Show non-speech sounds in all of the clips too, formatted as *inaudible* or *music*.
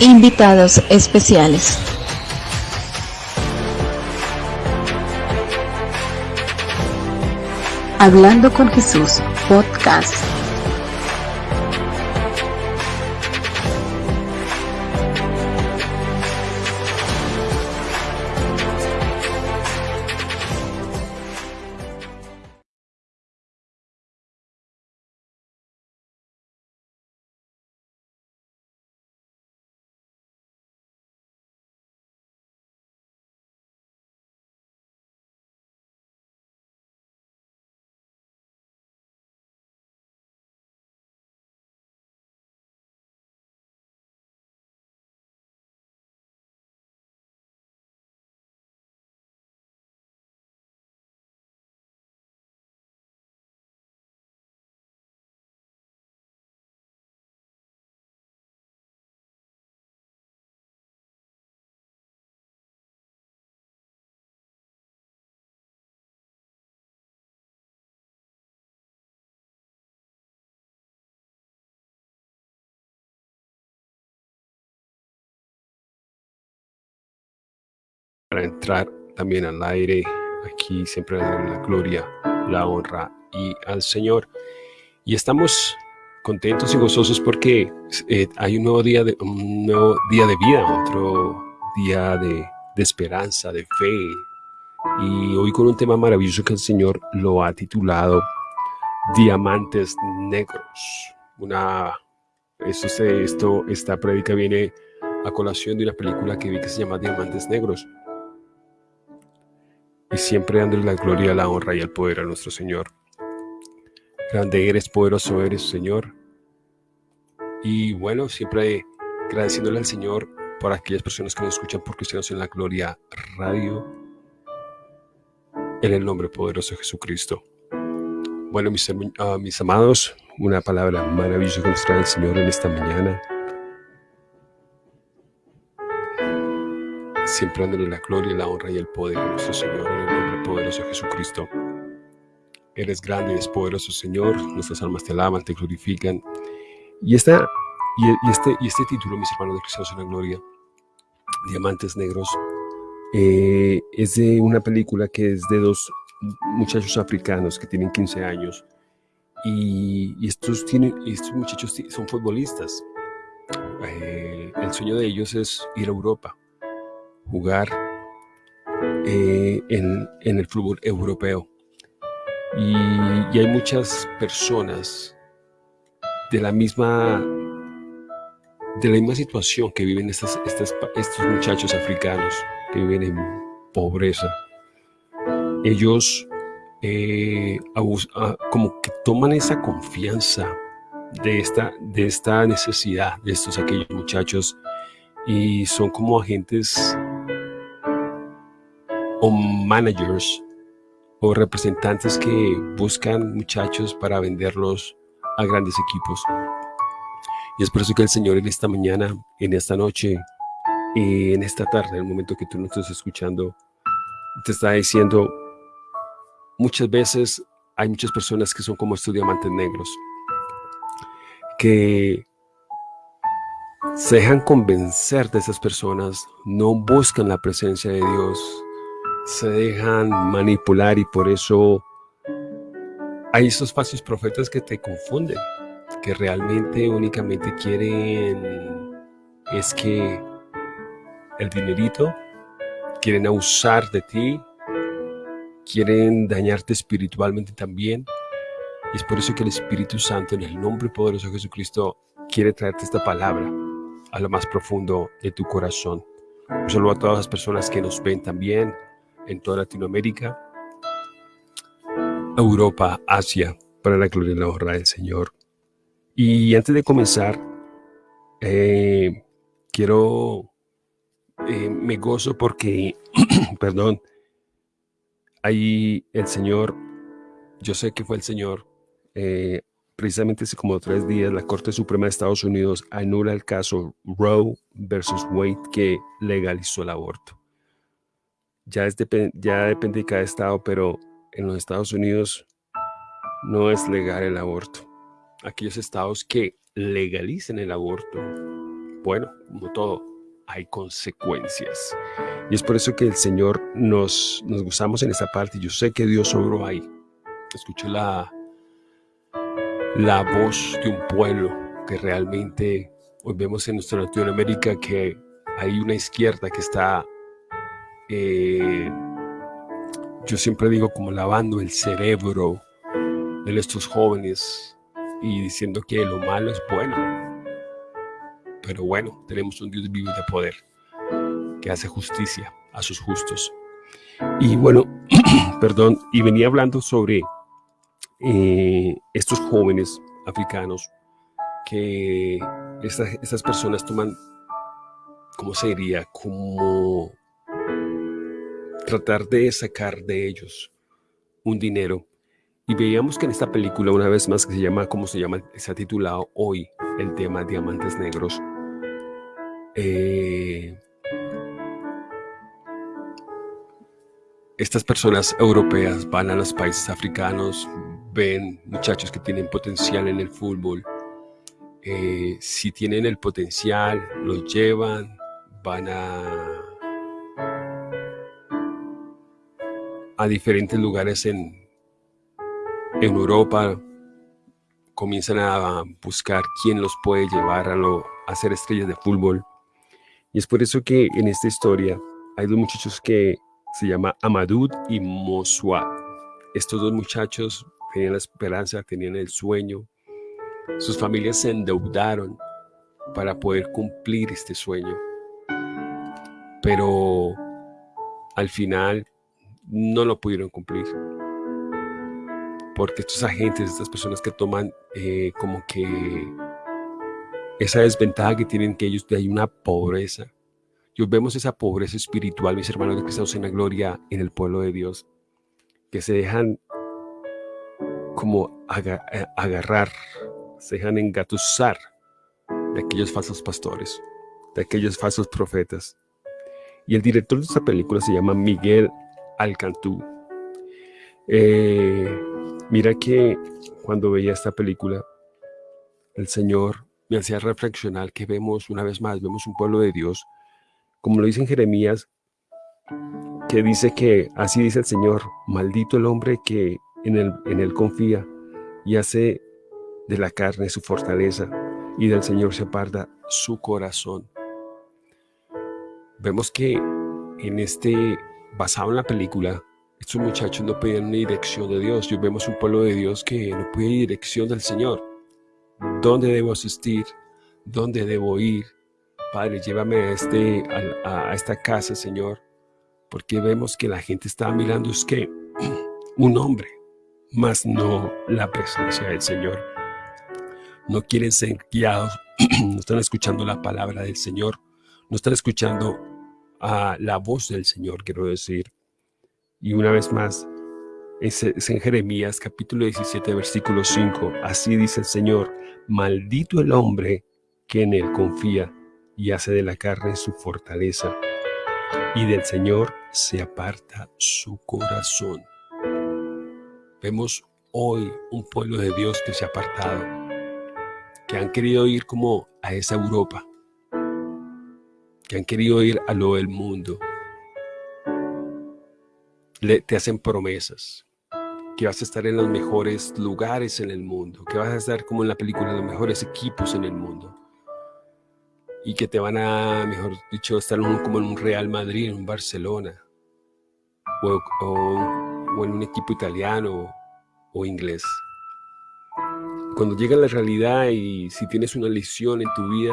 Invitados especiales. Hablando con Jesús, podcast. Para entrar también al aire. Aquí siempre la gloria, la honra y al Señor. Y estamos contentos y gozosos porque eh, hay un nuevo día de un nuevo día de vida, otro día de, de esperanza, de fe. Y hoy con un tema maravilloso que el Señor lo ha titulado Diamantes Negros. Una esto, esto, esta prédica viene a colación de una película que vi que se llama Diamantes Negros y siempre dándole la gloria, la honra y el poder a nuestro Señor. Grande eres, poderoso eres, Señor. Y bueno, siempre agradeciéndole al Señor por aquellas personas que nos escuchan por Cristianos en la Gloria Radio, en el nombre poderoso de Jesucristo. Bueno, mis, uh, mis amados, una palabra maravillosa que nos trae el Señor en esta mañana. Siempre dándole la gloria, la honra y el poder a nuestro Señor en el nombre poderoso de Jesucristo. Eres grande, eres poderoso, Señor. Nuestras almas te alaban, te glorifican. Y, esta, y, este, y este título, mis hermanos de Cristianos en la Gloria, Diamantes Negros, eh, es de una película que es de dos muchachos africanos que tienen 15 años. Y, y estos, tienen, estos muchachos son futbolistas. Eh, el sueño de ellos es ir a Europa jugar eh, en, el fútbol europeo. Y, hay muchas personas de la misma de la misma situación que viven estas, estos muchachos africanos que viven en pobreza. Ellos eh, como que toman esa confianza de esta, de esta necesidad de estos aquellos muchachos y son como agentes o managers o representantes que buscan muchachos para venderlos a grandes equipos. Y es por eso que el Señor en esta mañana, en esta noche, en esta tarde, en el momento que tú nos estás escuchando, te está diciendo, muchas veces hay muchas personas que son como estos diamantes negros, que se dejan convencer de esas personas, no buscan la presencia de Dios, se dejan manipular y por eso hay esos falsos profetas que te confunden, que realmente únicamente quieren es que el dinerito, quieren abusar de ti, quieren dañarte espiritualmente también. Y es por eso que el Espíritu Santo, en el nombre poderoso de Jesucristo, quiere traerte esta palabra a lo más profundo de tu corazón. Un saludo a todas las personas que nos ven también en toda Latinoamérica, Europa, Asia, para la gloria y la honra del Señor. Y antes de comenzar, eh, quiero, eh, me gozo porque, *clears throat* perdón, ahí el Señor, yo sé que fue el Señor, eh, precisamente hace como tres días, la Corte Suprema de Estados Unidos anula el caso Roe versus Wade que legalizó el aborto ya, es ya depende de cada estado, pero en los Estados Unidos no es legal el aborto. Aquellos estados que legalicen el aborto bueno, como todo, hay consecuencias. Y es por eso que el Señor nos, nos gozamos en esta parte. Yo sé que Dios obró ahí. Escuché la, la voz de un pueblo que realmente hoy vemos en nuestra Latinoamérica que hay una izquierda que está, eh, yo siempre digo como lavando el cerebro de estos jóvenes y diciendo que lo malo es bueno. Pero bueno, tenemos un Dios vivo de poder que hace justicia a sus justos. Y bueno, *clears throat* perdón, y venía hablando sobre eh, estos jóvenes africanos que estas, personas toman, ¿cómo se diría? Como tratar de sacar de ellos un dinero. Y veíamos que en esta película, una vez más, que se llama, ¿cómo se llama? Se ha titulado hoy el tema Diamantes Negros. Eh, estas personas europeas van a los países africanos, ven muchachos que tienen potencial en el fútbol, eh, si tienen el potencial, los llevan, van a, a diferentes lugares en, en Europa, comienzan a buscar quién los puede llevar a, lo, a ser estrellas de fútbol. Y es por eso que en esta historia hay dos muchachos que se llama Amadou y Mosua. Estos dos muchachos tenían la esperanza, tenían el sueño, sus familias se endeudaron para poder cumplir este sueño. Pero al final no lo pudieron cumplir. Porque estos agentes, estas personas que toman eh, como que esa desventaja que tienen que ellos, hay una pobreza. Y vemos esa pobreza espiritual, mis hermanos de Cristo en la gloria, en el pueblo de Dios, que se dejan como eh, agarrar se dejan engatusar de aquellos falsos pastores, de aquellos falsos profetas. Y el director de esta película se llama Miguel Alcantú. Eh, mira que cuando veía esta película, el Señor me hacía reflexionar que vemos una vez más, vemos un pueblo de Dios, como lo dice en Jeremías, que dice que así dice el Señor, maldito el hombre que en él, en él confía y hace de la carne su fortaleza y del Señor se aparta su corazón. Vemos que en este, basado en la película, estos muchachos no pedían una dirección de Dios. Y vemos un pueblo de Dios que no pide dirección del Señor. ¿Dónde debo asistir? ¿Dónde debo ir? Padre, llévame a, este, a, esta casa, Señor. Porque vemos que la gente está mirando es que *clears throat* un hombre, más no la presencia del Señor no quieren ser guiados, *clears throat* no están escuchando la palabra del Señor, no están escuchando a la voz del Señor, quiero decir. Y una vez más, es, en Jeremías capítulo 17, versículo 5, así dice el Señor, maldito el hombre que en él confía y hace de la carne su fortaleza, y del Señor se aparta su corazón. Vemos hoy un pueblo de Dios que se ha apartado, que han querido ir como a esa Europa, que han querido ir a lo del mundo. Le, te hacen promesas, que vas a estar en los mejores lugares en el mundo, que vas a estar como en la película, en los mejores equipos en el mundo. Y que te van a, mejor dicho, estar como en un Real Madrid, en un Barcelona, o, o en un equipo italiano o inglés. Cuando llega la realidad y si tienes una lesión en tu vida,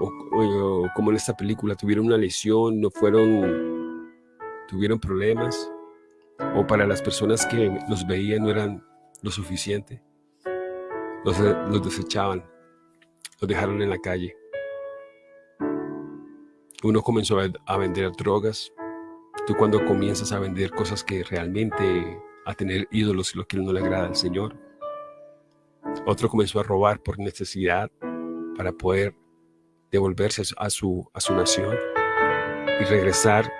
o, como en esta película, tuvieron una lesión, no fueron, tuvieron problemas, o para las personas que los veían no eran lo suficiente, los, los desechaban, los dejaron en la calle. Uno comenzó a vender drogas, tú cuando comienzas a vender cosas que realmente, a tener ídolos, lo que no le agrada al Señor, otro comenzó a robar por necesidad para poder devolverse a su, a su nación y regresar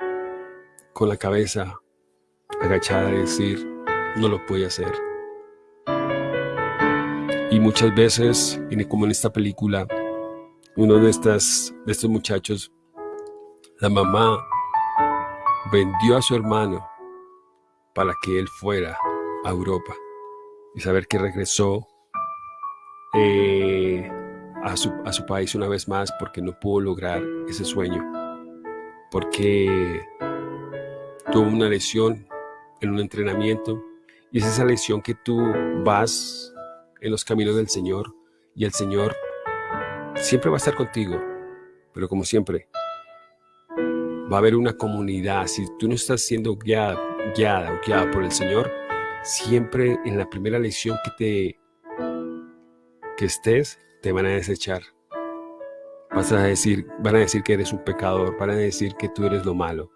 con la cabeza agachada y decir, no lo puede hacer. Y muchas veces, como en esta película, uno de, estas, de estos muchachos, la mamá vendió a su hermano para que él fuera a Europa y saber que regresó eh, a, su, a su país una vez más porque no pudo lograr ese sueño, porque tuvo una lesión en un entrenamiento y es esa lesión que tú vas en los caminos del Señor y el Señor siempre va a estar contigo, pero como siempre, va a haber una comunidad. Si tú no estás siendo guiada, guiada o guiada por el Señor, siempre en la primera lección que te que estés, te van a desechar. Vas a decir, van a decir que eres un pecador, van a decir que tú eres lo malo.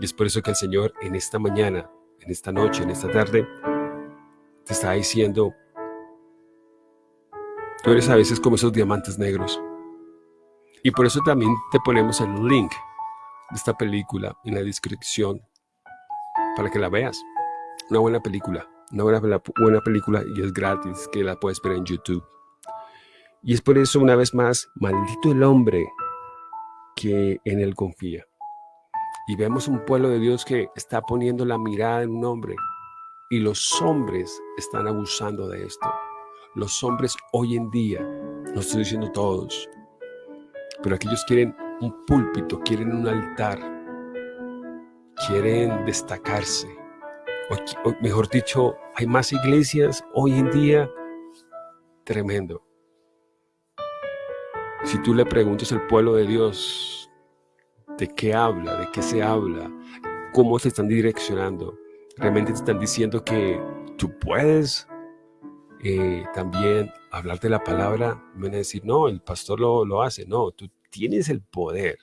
Y es por eso que el Señor en esta mañana, en esta noche, en esta tarde, te está diciendo, tú eres a veces como esos diamantes negros. Y por eso también te ponemos el link de esta película en la descripción para que la veas. Una buena película, una buena, buena película y es gratis, que la puedes ver en YouTube. Y es por eso, una vez más, maldito el hombre que en él confía. Y vemos un pueblo de Dios que está poniendo la mirada en un hombre. Y los hombres están abusando de esto. Los hombres hoy en día, no estoy diciendo todos, pero aquellos quieren un púlpito, quieren un altar, quieren destacarse. Mejor dicho, hay más iglesias hoy en día, tremendo. Si tú le preguntas al pueblo de Dios de qué habla, de qué se habla, cómo se están direccionando, realmente te están diciendo que tú puedes eh, también hablar de la palabra, van a decir, no, el pastor lo, lo hace, no, tú tienes el poder.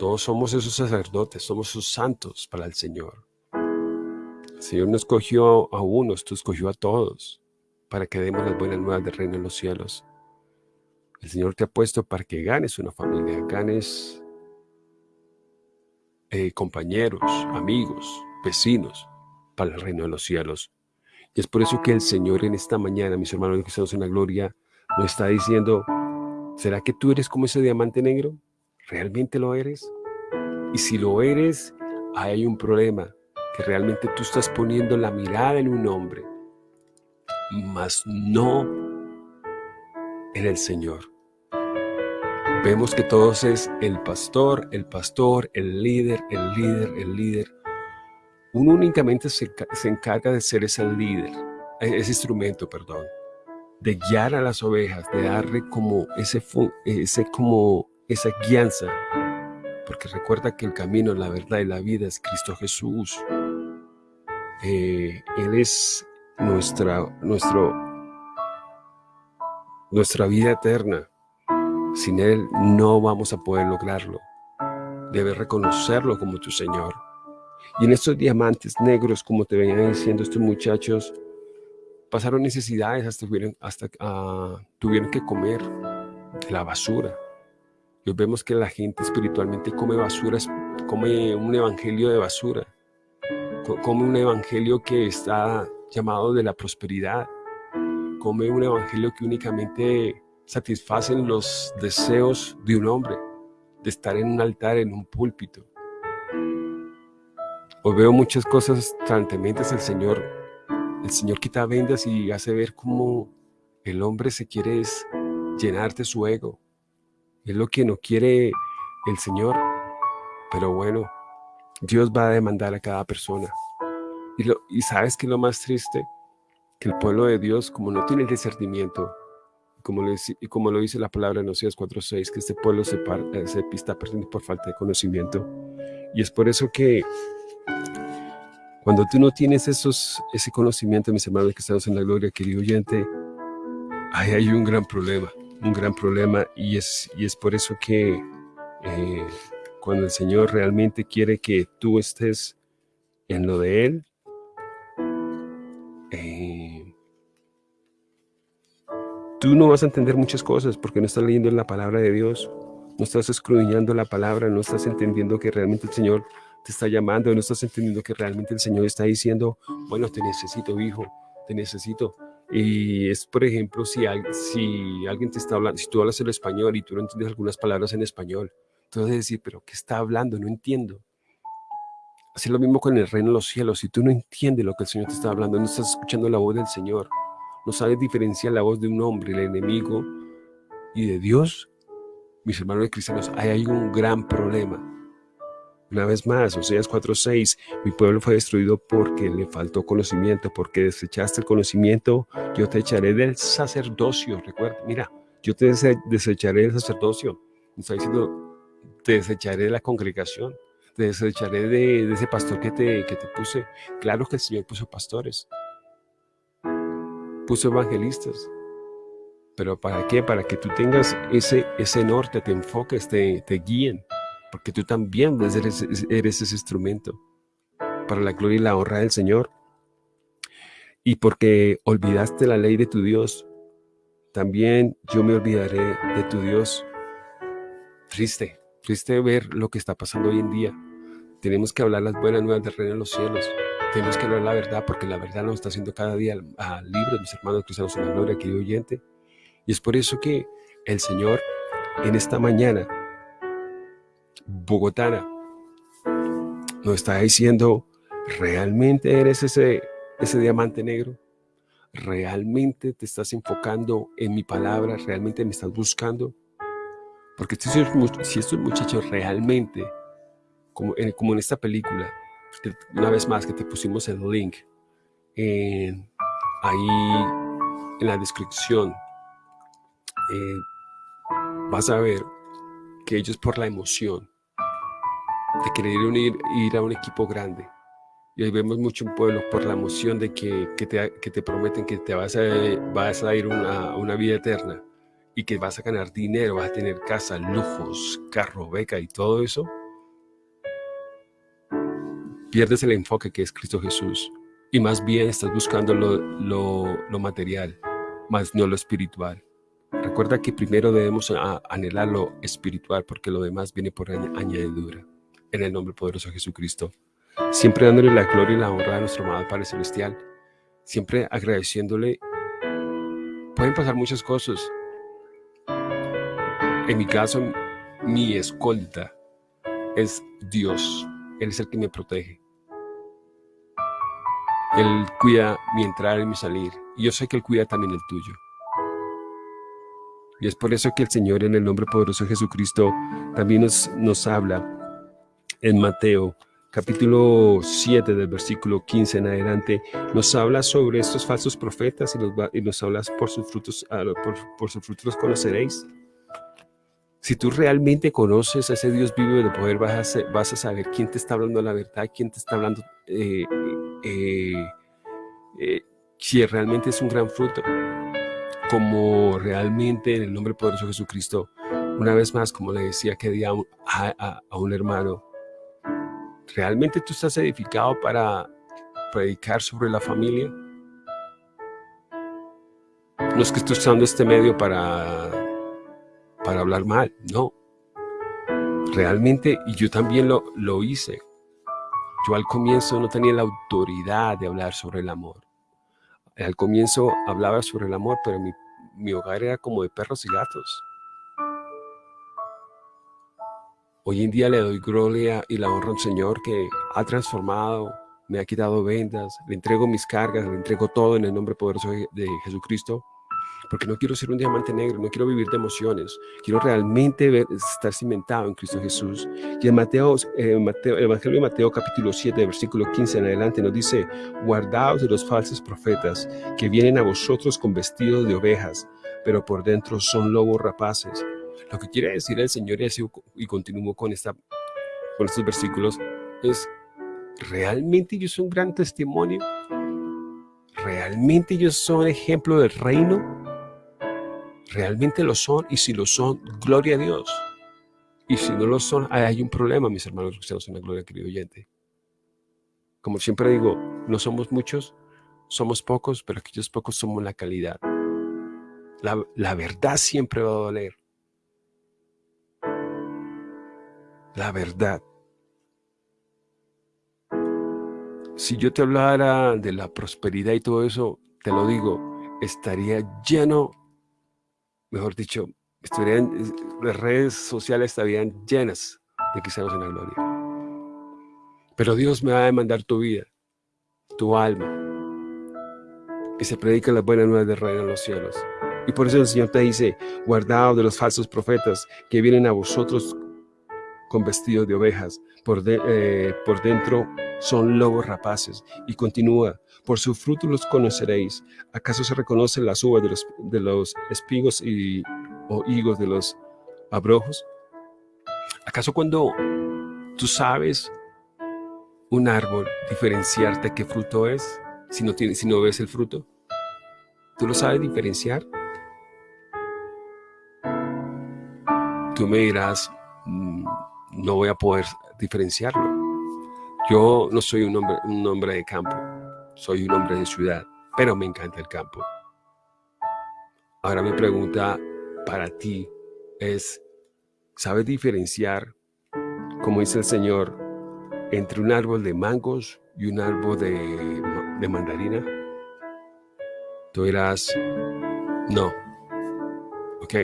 Todos somos esos sacerdotes, somos esos santos para el Señor. El Señor no escogió a unos, tú escogió a todos para que demos las buenas nuevas del reino de los cielos. El Señor te ha puesto para que ganes una familia, ganes eh, compañeros, amigos, vecinos para el reino de los cielos. Y es por eso que el Señor en esta mañana, mis hermanos que estamos en la gloria, nos está diciendo, ¿Será que tú eres como ese diamante negro? ¿Realmente lo eres? Y si lo eres, hay un problema, que realmente tú estás poniendo la mirada en un hombre, mas no en el Señor. Vemos que todos es el pastor, el pastor, el líder, el líder, el líder. Uno únicamente se, se encarga de ser ese líder, ese instrumento, perdón de guiar a las ovejas, de darle como ese, ese como esa guianza, porque recuerda que el camino, la verdad y la vida es Cristo Jesús. Eh, él es nuestra, nuestro, nuestra vida eterna. Sin Él no vamos a poder lograrlo. Debes reconocerlo como tu Señor. Y en estos diamantes negros, como te venían diciendo estos muchachos, pasaron necesidades, hasta, tuvieron, ah, tuvieron que comer la basura. Y vemos que la gente espiritualmente come basura, come un evangelio de basura, come un evangelio que está llamado de la prosperidad, come un evangelio que únicamente satisfacen los deseos de un hombre, de estar en un altar, en un púlpito. Hoy veo muchas cosas tan tementes el Señor el Señor quita vendas y hace ver cómo el hombre se quiere llenar de su ego. Es lo que no quiere el Señor. Pero bueno, Dios va a demandar a cada persona. Y, lo, y sabes que lo más triste, que el pueblo de Dios, como no tiene el discernimiento, como, lo, como lo dice la palabra en Oseas 4.6, que este pueblo se, eh, se está perdiendo por falta de conocimiento. Y es por eso que cuando tú no tienes esos, ese conocimiento, mis hermanos que estamos en la gloria, querido oyente, ahí hay un gran problema, un gran problema y es, y es por eso que eh, cuando el Señor realmente quiere que tú estés en lo de Él, tú no vas a entender muchas cosas porque no estás leyendo la palabra de Dios, no estás escudriñando la palabra, no estás entendiendo que realmente el Señor te está llamando, no estás entendiendo que realmente el Señor está diciendo, bueno, te necesito, hijo, te necesito. Y es, por ejemplo, si, alguien te está hablando, si tú hablas el español y tú no entiendes algunas palabras en español, a decir, pero ¿qué está hablando? No entiendo. Así lo mismo con el reino de los cielos. Si tú no entiendes lo que el Señor te está hablando, no estás escuchando la voz del Señor, no sabes diferenciar la voz de un hombre, el enemigo, y de Dios, mis hermanos cristianos, ahí hay un gran problema. Una vez más, Oseas 4.6, mi pueblo fue destruido porque le faltó conocimiento, porque desechaste el conocimiento, yo te echaré del sacerdocio. Recuerda, mira, yo te desecharé del sacerdocio. Me está diciendo, te desecharé de la congregación, te desecharé de, ese pastor que te, que te puse. Claro que el Señor puso pastores, puso evangelistas, pero ¿para qué? Para que tú tengas ese, ese norte, te enfoques, te, te guíen porque tú también eres, eres ese instrumento para la gloria y la honra del Señor. Y porque olvidaste la ley de tu Dios, también yo me olvidaré de tu Dios. Triste, triste ver lo que está pasando hoy en día. Tenemos que hablar las buenas nuevas del reino de los cielos. Tenemos que hablar la verdad porque la verdad nos está haciendo cada día a libros, mis hermanos cristianos en la gloria, querido oyente. Y es por eso que el Señor en esta mañana bogotana nos está diciendo, ¿realmente eres ese, ese diamante negro? ¿Realmente te estás enfocando en mi palabra? ¿Realmente me estás buscando? Porque si estos muchachos realmente, como en, como en esta película, una vez más que te pusimos el link ahí en la descripción, eh, vas a ver que ellos por la emoción de querer unir, ir a un equipo grande. Y hoy vemos mucho un pueblo por la emoción de que, que, te, que te, prometen que te vas a, vas a ir una, una vida eterna y que vas a ganar dinero, vas a tener casa, lujos, carro, beca y todo eso. Pierdes el enfoque que es Cristo Jesús y más bien estás buscando lo, lo, material, más no lo espiritual. Recuerda que primero debemos anhelar lo espiritual porque lo demás viene por añadidura en el nombre poderoso de Jesucristo. Siempre dándole la gloria y la honra a nuestro amado Padre Celestial. Siempre agradeciéndole. Pueden pasar muchas cosas. En mi caso, mi escolta es Dios. Él es el que me protege. Él cuida mi entrar y mi salir. Y yo sé que Él cuida también el tuyo. Y es por eso que el Señor, en el nombre poderoso de Jesucristo, también nos, nos habla en Mateo capítulo 7 del versículo 15 en adelante, nos habla sobre estos falsos profetas y nos, y nos habla por sus frutos, ah, por, sus frutos los conoceréis. Si tú realmente conoces a ese Dios vivo de poder, vas a, vas a saber quién te está hablando la verdad, quién te está hablando, eh, eh, eh, si realmente es un gran fruto, como realmente en el nombre poderoso de Jesucristo, una vez más, como le decía que día a, a un hermano, ¿Realmente tú estás edificado para predicar sobre la familia? No es que estés usando este medio para, para hablar mal, no. Realmente, y yo también lo, lo hice. Yo al comienzo no tenía la autoridad de hablar sobre el amor. Al comienzo hablaba sobre el amor, pero mi, mi hogar era como de perros y gatos. Hoy en día le doy gloria y la honra al Señor que ha transformado, me ha quitado vendas, le entrego mis cargas, le entrego todo en el nombre poderoso de Jesucristo, porque no quiero ser un diamante negro, no quiero vivir de emociones, quiero realmente estar cimentado en Cristo Jesús. Y en Mateo, eh, Mateo, el Evangelio de Mateo capítulo 7, versículo 15 en adelante nos dice, guardaos de los falsos profetas que vienen a vosotros con vestidos de ovejas, pero por dentro son lobos rapaces. Lo que quiere decir el Señor, y, así, y continúo con, esta, con estos versículos, es, ¿realmente ellos son un gran testimonio? ¿Realmente ellos son ejemplo del reino? ¿Realmente lo son? Y si lo son, gloria a Dios. Y si no lo son, hay un problema, mis hermanos cristianos en la gloria, querido oyente. Como siempre digo, no somos muchos, somos pocos, pero aquellos pocos somos la calidad. La, la verdad siempre va a doler. la verdad. Si yo te hablara de la prosperidad y todo eso, te lo digo, estaría lleno, mejor dicho, estarían, las redes sociales estarían llenas de cristianos en la gloria. Pero Dios me va a demandar tu vida, tu alma, que se predica las buenas nuevas del reino en los cielos. Y por eso el Señor te dice, guardaos de los falsos profetas que vienen a vosotros con vestidos de ovejas, por, eh, por dentro son lobos rapaces. Y continúa, por sus frutos los conoceréis. ¿Acaso se reconocen las uvas de los, de los espigos y, o higos de los abrojos? ¿Acaso cuando tú sabes un árbol diferenciarte qué fruto es si no, tiene, si no ves el fruto? ¿Tú lo sabes diferenciar? Tú me dirás, mm, no voy a poder diferenciarlo. Yo no soy un hombre, un hombre de campo, soy un hombre de ciudad, pero me encanta el campo. Ahora mi pregunta para ti es, ¿sabes diferenciar, como dice el Señor, entre un árbol de mangos y un árbol de, de mandarina? Tú dirás, no. Ok,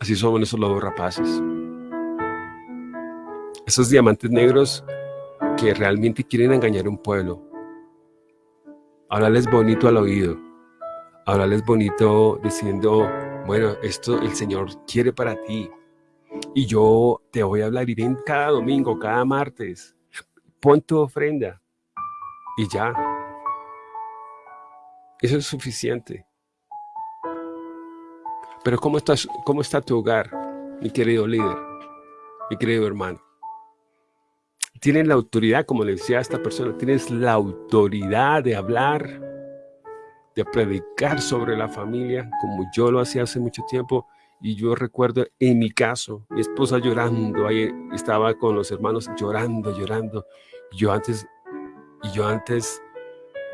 así somos esos lobos rapaces esos diamantes negros que realmente quieren engañar a un pueblo. Hablarles bonito al oído, hablarles bonito diciendo, bueno, esto el Señor quiere para ti. Y yo te voy a hablar ven cada domingo, cada martes, pon tu ofrenda y ya. Eso es suficiente. Pero ¿cómo, estás, ¿cómo está tu hogar, mi querido líder, mi querido hermano? Tienes la autoridad, como le decía a esta persona, tienes la autoridad de hablar, de predicar sobre la familia, como yo lo hacía hace mucho tiempo. Y yo recuerdo en mi caso, mi esposa llorando, ahí estaba con los hermanos llorando, llorando. Yo antes, y yo antes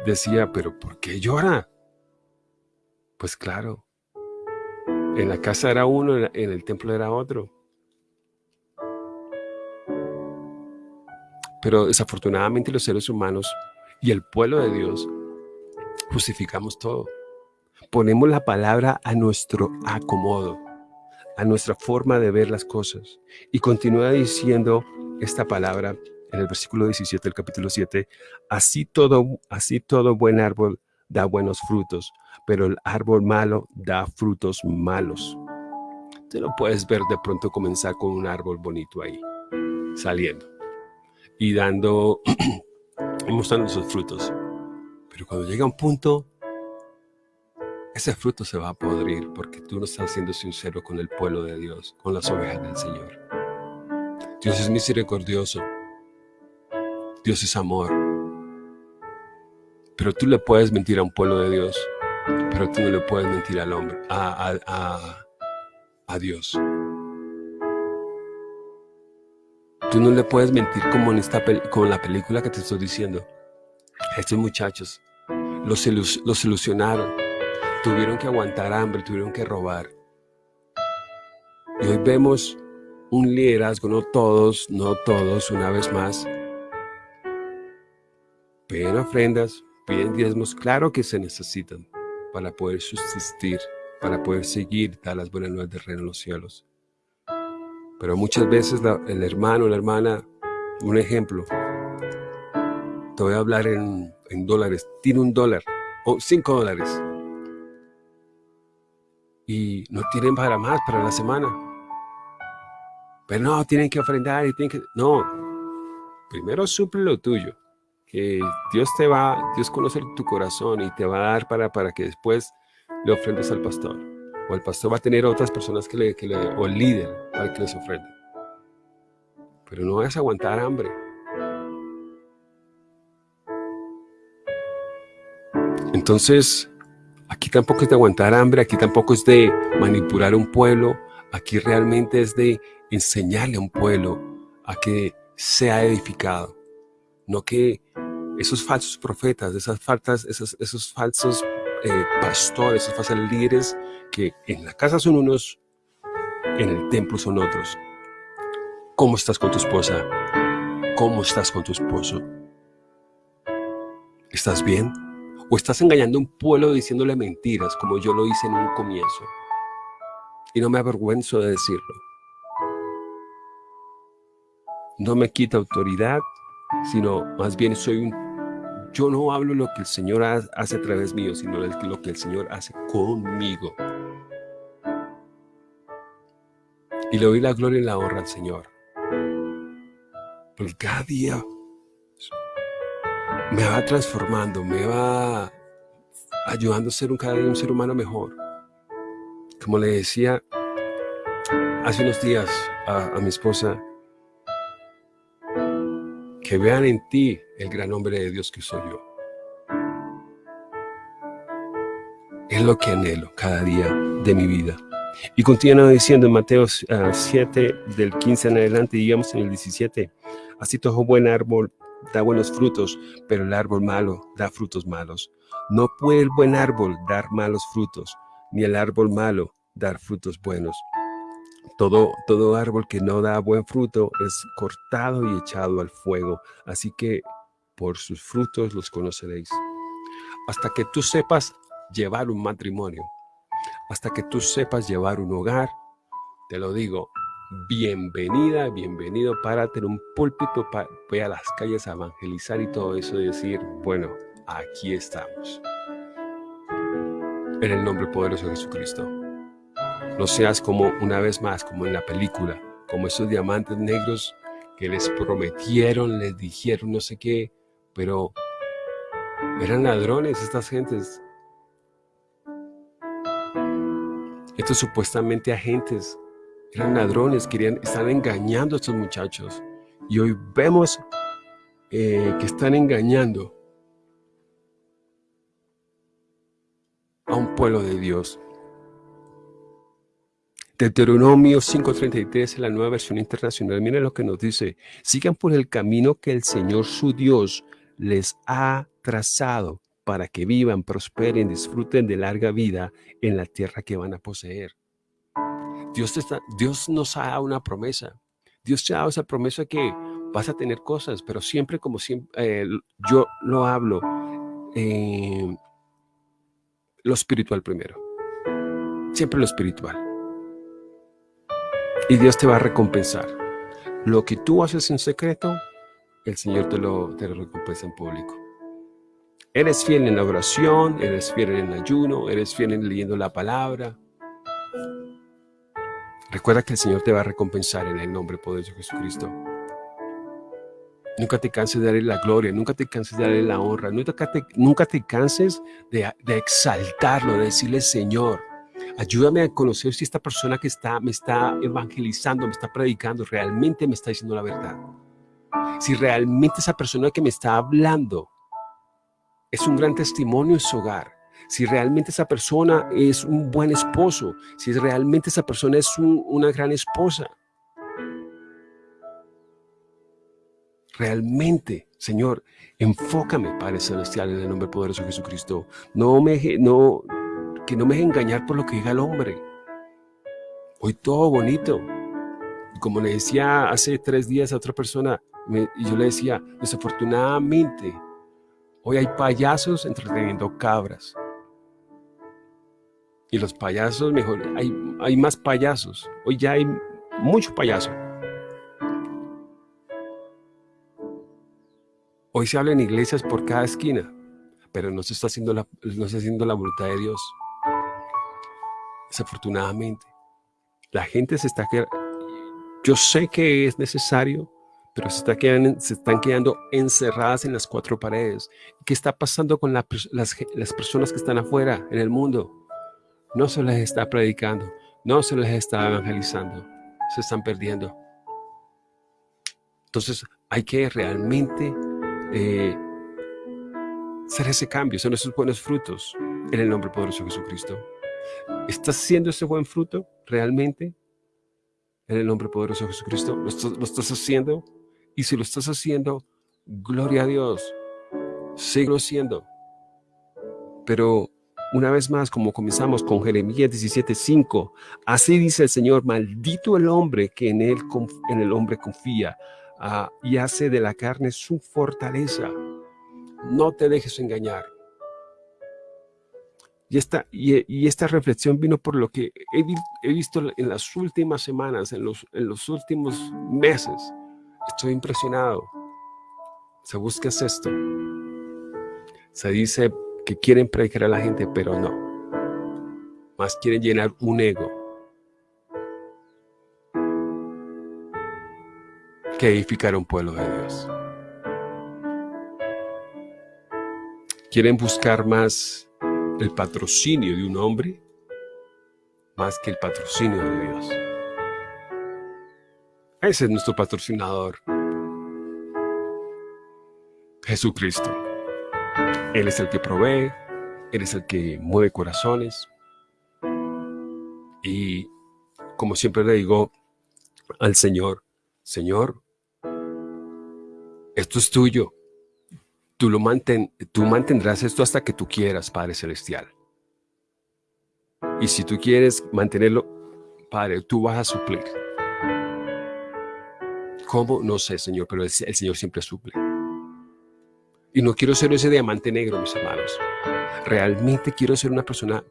decía, pero ¿por qué llora? Pues claro, en la casa era uno, en el templo era otro. Pero desafortunadamente los seres humanos y el pueblo de Dios justificamos todo. Ponemos la palabra a nuestro acomodo, a nuestra forma de ver las cosas. Y continúa diciendo esta palabra en el versículo 17 del capítulo 7, así todo, así todo buen árbol da buenos frutos, pero el árbol malo da frutos malos. Tú lo puedes ver de pronto comenzar con un árbol bonito ahí, saliendo y dando *clears throat* y mostrando sus frutos. Pero cuando llega un punto, ese fruto se va a podrir porque tú no estás siendo sincero con el pueblo de Dios, con las ovejas del Señor. Dios es misericordioso. Dios es amor. Pero tú le puedes mentir a un pueblo de Dios, pero tú no le puedes mentir al hombre, a, a, a, a Dios. Tú no le puedes mentir como en, esta la película que te estoy diciendo. Estos muchachos los, los ilusionaron, tuvieron que aguantar hambre, tuvieron que robar. Y hoy vemos un liderazgo, no todos, no todos, una vez más. Piden ofrendas, piden diezmos, claro que se necesitan para poder subsistir, para poder seguir, dar las buenas nuevas del reino de los cielos. Pero muchas veces el hermano, la hermana, un ejemplo, te voy a hablar en, dólares, tiene un dólar o cinco dólares y no tienen para más para la semana. Pero no, tienen que ofrendar y tienen que... No, primero suple lo tuyo, que Dios te va, Dios conoce tu corazón y te va a dar para, para que después le ofrendes al pastor o el pastor va a tener otras personas que le, o el líder para que les ofrenda. Pero no vas a aguantar hambre. Entonces, aquí tampoco es de aguantar hambre, aquí tampoco es de manipular un pueblo, aquí realmente es de enseñarle a un pueblo a que sea edificado, no que esos falsos profetas, esas faltas, esos, esos falsos eh, pastores, esos falsos líderes que en la casa son unos, en el templo son otros. ¿Cómo estás con tu esposa? ¿Cómo estás con tu esposo? ¿Estás bien? O estás engañando a un pueblo diciéndole mentiras, como yo lo hice en un comienzo. Y no me avergüenzo de decirlo. No me quita autoridad, sino más bien soy un... Yo no hablo lo que el Señor hace a través mío, sino lo que el Señor hace conmigo. Y le doy la gloria y la honra al Señor. Porque cada día me va transformando, me va ayudando a ser un, cada día un ser humano mejor. Como le decía hace unos días a, mi esposa, que vean en ti el gran hombre de Dios que soy yo. Es lo que anhelo cada día de mi vida. Y continúa diciendo en Mateo 7, ah, del 15 en adelante, digamos en el 17, así todo buen árbol da buenos frutos, pero el árbol malo da frutos malos. No puede el buen árbol dar malos frutos, ni el árbol malo dar frutos buenos. Todo, todo árbol que no da buen fruto es cortado y echado al fuego. Así que por sus frutos los conoceréis. Hasta que tú sepas llevar un matrimonio, hasta que tú sepas llevar un hogar, te lo digo, bienvenida, bienvenido, párate en un púlpito, voy a las calles a evangelizar y todo eso y decir, bueno, aquí estamos. En el nombre poderoso de Jesucristo. No seas como una vez más, como en la película, como esos diamantes negros que les prometieron, les dijeron no sé qué, pero eran ladrones estas gentes. Estos supuestamente agentes eran ladrones, querían, están engañando a estos muchachos. Y hoy vemos eh, que están engañando a un pueblo de Dios. Deuteronomio 5.33 en la nueva versión internacional, miren lo que nos dice. Sigan por el camino que el Señor su Dios les ha trazado para que vivan, prosperen, disfruten de larga vida en la tierra que van a poseer. Dios, está, Dios nos ha dado una promesa. Dios te ha dado esa promesa que vas a tener cosas, pero siempre como siempre, eh, yo lo hablo, eh, lo espiritual primero. Siempre lo espiritual. Y Dios te va a recompensar. Lo que tú haces en secreto, el Señor te lo, te lo recompensa en público. Eres fiel en la oración, eres fiel en el ayuno, eres fiel en leyendo la palabra, Recuerda que el Señor te va a recompensar en el nombre poderoso de Jesucristo. Nunca te canses de darle la gloria, nunca te canses de darle la honra, nunca te, nunca te canses de, exaltarlo, de decirle, Señor, ayúdame a conocer si esta persona que está, me está evangelizando, me está predicando, realmente me está diciendo la verdad. Si realmente esa persona que me está hablando es un gran testimonio en su hogar, si realmente esa persona es un buen esposo, si realmente esa persona es una gran esposa. Realmente, Señor, enfócame, Padre Celestial, en el nombre poderoso de Jesucristo. No me, no, que no me deje engañar por lo que diga el hombre. Hoy todo bonito. como le decía hace tres días a otra persona, y yo le decía, desafortunadamente, hoy hay payasos entreteniendo cabras. Y los payasos, mejor, hay, hay más payasos. Hoy ya hay mucho payaso. Hoy se habla en iglesias por cada esquina, pero no se está haciendo la, no se está haciendo la voluntad de Dios. Desafortunadamente, la gente se está. Yo sé que es necesario, pero se, están quedando encerradas en las cuatro paredes. ¿Qué está pasando con las, las personas que están afuera en el mundo? no se les está predicando, no se les está evangelizando, se están perdiendo. Entonces hay que realmente eh, hacer ese cambio, son esos buenos frutos en el nombre poderoso de Jesucristo. ¿Estás haciendo ese buen fruto realmente en el nombre poderoso de Jesucristo? ¿Lo, lo estás haciendo? Y si lo estás haciendo, gloria a Dios, sigo siendo. Pero una vez más, como comenzamos con Jeremías 17:5, así dice el Señor, maldito el hombre que en, él, en el hombre confía ah, y hace de la carne su fortaleza. No te dejes engañar. Y esta, y, esta reflexión vino por lo que he, visto en las últimas semanas, en los, en los últimos meses. Estoy impresionado. Se busca esto. Se dice que quieren predicar a la gente, pero no. Más quieren llenar un ego. Que edificar un pueblo de Dios. Quieren buscar más el patrocinio de un hombre más que el patrocinio de Dios. Ese es nuestro patrocinador. Jesucristo. Él es el que provee, Él es el que mueve corazones. Y como siempre le digo al Señor, Señor, esto es tuyo. Tú, lo tú mantendrás esto hasta que tú quieras, Padre Celestial. Y si tú quieres mantenerlo, Padre, tú vas a suplir. ¿Cómo? No sé, Señor, pero el, Señor siempre suple. Y no quiero ser ese diamante negro, mis hermanos. Realmente quiero ser una persona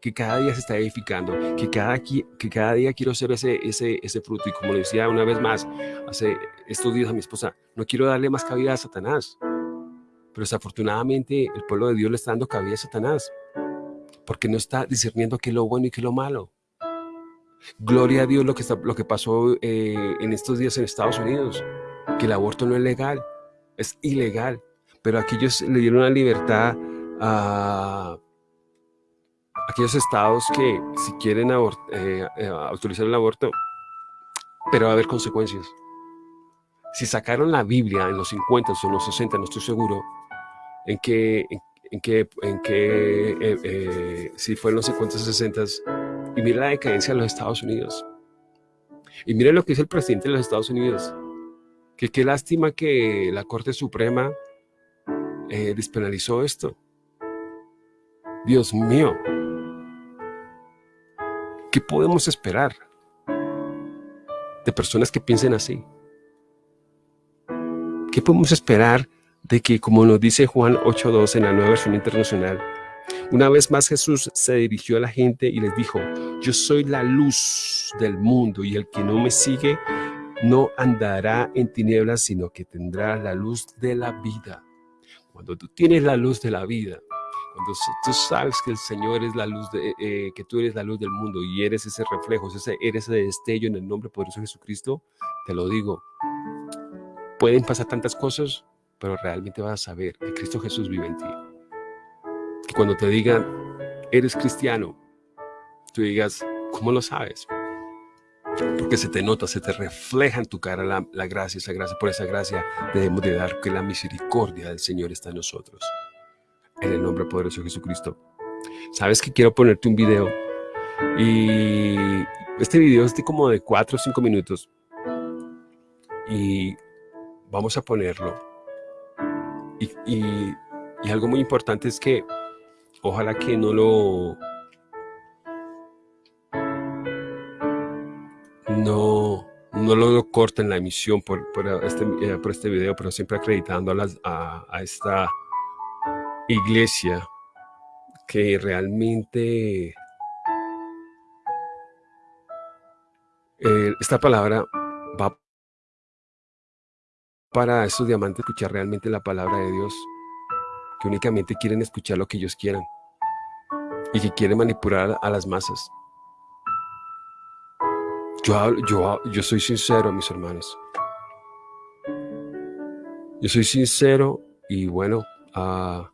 que cada día se está edificando, que cada, día quiero ser ese, ese, ese fruto. Y como le decía una vez más, hace estos días a mi esposa, no quiero darle más cabida a Satanás. Pero desafortunadamente el pueblo de Dios le está dando cabida a Satanás, porque no está discerniendo qué es lo bueno y qué es lo malo. Gloria a Dios lo que, lo que pasó eh, en estos días en Estados Unidos, que el aborto no es legal, es ilegal pero aquí ellos le dieron la libertad a aquellos estados que si quieren eh, eh, autorizar el aborto, pero va a haber consecuencias. Si sacaron la Biblia en los 50 o en los 60, no estoy seguro, en que, en, en eh, si fue en los 50 o 60, y mira la decadencia de los Estados Unidos. Y mira lo que dice el presidente de los Estados Unidos, que qué lástima que la Corte Suprema eh, despenalizó esto. Dios mío, ¿qué podemos esperar de personas que piensen así? ¿Qué podemos esperar de que, como nos dice Juan 8.2 en la nueva versión internacional, una vez más Jesús se dirigió a la gente y les dijo, yo soy la luz del mundo y el que no me sigue no andará en tinieblas, sino que tendrá la luz de la vida cuando tú tienes la luz de la vida, cuando tú sabes que el Señor es la luz, de, eh, que tú eres la luz del mundo y eres ese reflejo, ese, eres ese destello en el nombre poderoso de Jesucristo, te lo digo, pueden pasar tantas cosas, pero realmente vas a saber que Cristo Jesús vive en ti. Que cuando te digan, eres cristiano, tú digas, ¿cómo lo sabes? porque se te nota, se te refleja en tu cara la, gracia, esa gracia, por esa gracia debemos de dar que la misericordia del Señor está en nosotros. En el nombre poderoso de Jesucristo. Sabes que quiero ponerte un video y este video es de como de 4 o 5 minutos y vamos a ponerlo. y algo muy importante es que ojalá que no lo no, no lo corten la emisión por, por, este, eh, por este video, pero siempre acreditando a, a, esta iglesia que realmente eh, esta palabra va para estos diamantes escuchar realmente la palabra de Dios, que únicamente quieren escuchar lo que ellos quieran y que quieren manipular a las masas. Yo, yo, yo soy sincero, mis hermanos. Yo soy sincero y bueno, a,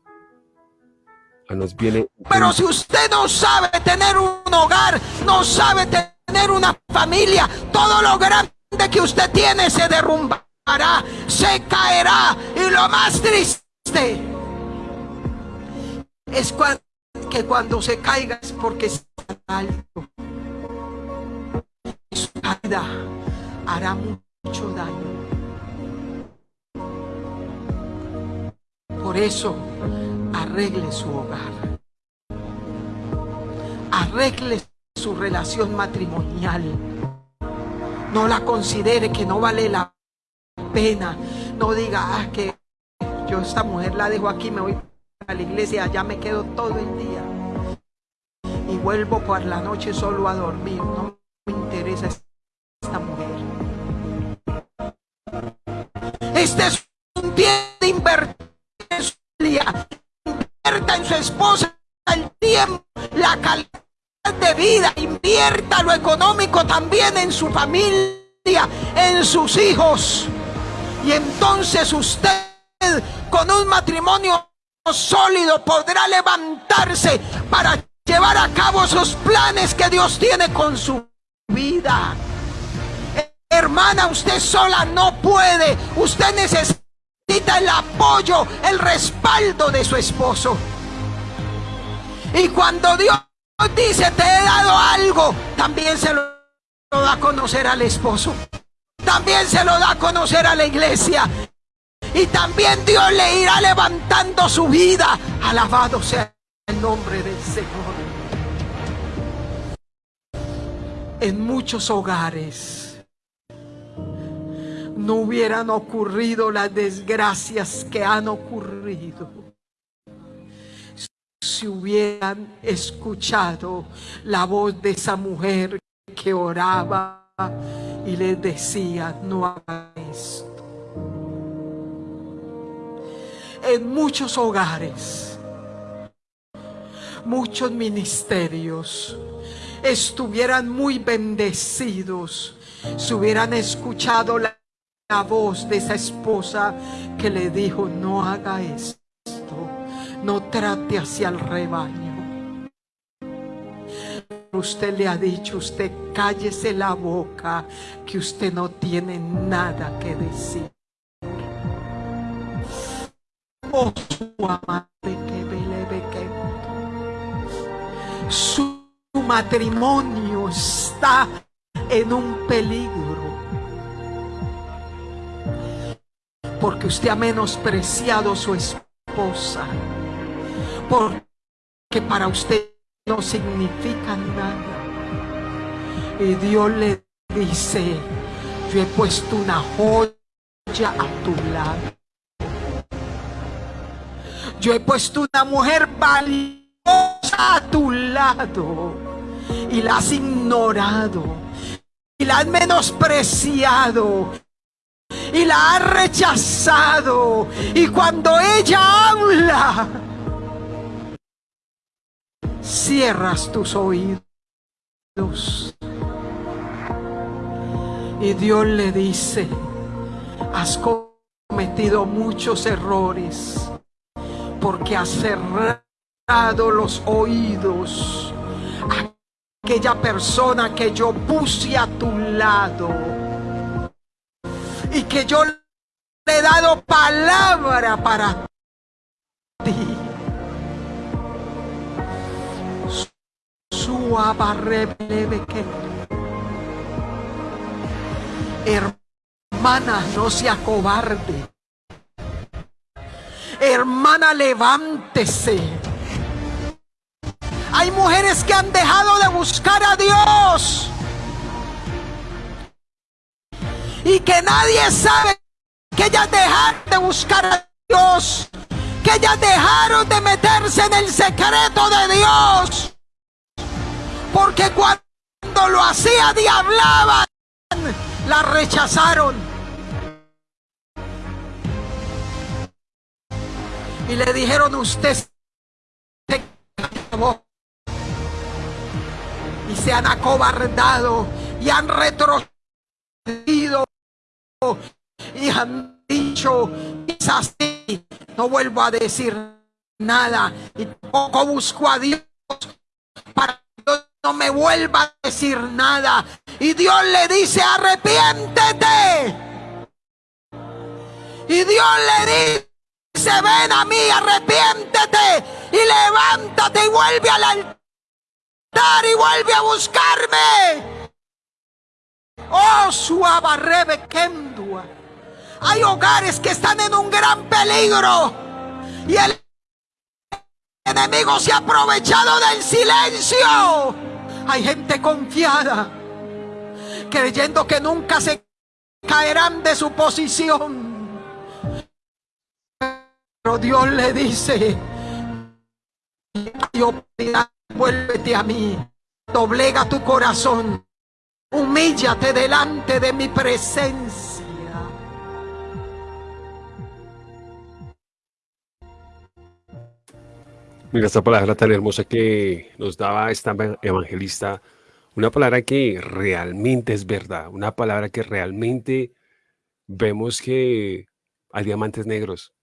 nos viene... Pero si usted no sabe tener un hogar, no sabe tener una familia, todo lo grande que usted tiene se derrumbará, se caerá. Y lo más triste es que cuando se caiga es porque está alto hará mucho daño. Por eso, arregle su hogar. Arregle su relación matrimonial. No la considere que no vale la pena. No diga, ah, que yo esta mujer la dejo aquí, me voy a la iglesia, allá me quedo todo el día. vuelvo por la noche solo a dormir. No me interesa esta mujer. Este es un tiempo de invertir en su familia. Invierta en su esposa el tiempo, la calidad de vida. Invierta lo económico también en su familia, en sus hijos. Y entonces usted con un matrimonio sólido podrá levantarse para llevar a cabo esos planes que Dios tiene con su vida. Hermana, usted sola no puede. Usted necesita el apoyo, el respaldo de su esposo. Y cuando Dios dice, te he dado algo, también se lo da a conocer al esposo. También se lo da a conocer a la iglesia. Y también Dios le irá levantando su vida. Alabado sea el nombre del Señor. En muchos hogares no hubieran ocurrido las desgracias que han ocurrido si hubieran escuchado la voz de esa mujer que oraba y le decía, no haga En muchos hogares, muchos ministerios estuvieran muy bendecidos si hubieran escuchado la, la voz de esa esposa que le dijo, no haga esto, no trate hacia el rebaño. Usted le ha dicho, usted cállese la boca, que usted no tiene nada que decir. Su matrimonio está en un peligro. Porque usted ha menospreciado su esposa. Porque para usted no significa nada. Y Dios le dice, yo he puesto una joya a tu lado. Yo he puesto una mujer valiosa a tu lado y la has ignorado y la has menospreciado y la has rechazado. Y cuando ella habla, cierras tus oídos. Y Dios le dice, has cometido muchos errores porque has cerrado los oídos a aquella persona que yo puse a tu lado y que yo le he dado palabra para ti. que Hermana, no se acobarde. Hermana, levántese. Hay mujeres que han dejado de buscar a Dios. Y que nadie sabe que ellas dejaron de buscar a Dios. Que ellas dejaron de meterse en el secreto de Dios. Porque cuando lo hacía y hablaban, la rechazaron. Y le dijeron usted se y se han acobardado y han retrocedido y han dicho así no vuelvo a decir nada y tampoco busco a Dios para que no me vuelva a decir nada y Dios le dice arrepiéntete y Dios le dice se ven a mí, arrepiéntete y levántate y vuelve al altar y vuelve a buscarme. Oh, suabarrebe kendua. Hay hogares que están en un gran peligro y el enemigo se ha aprovechado del silencio. Hay gente confiada, creyendo que nunca se caerán de su posición. Pero Dios le dice, frente a mí. Doblega tu corazón. Humíllate delante de mi presencia. Mira esta palabra tan hermosa que nos daba esta evangelista, una palabra que realmente es verdad, una palabra que realmente vemos que hay diamantes negros,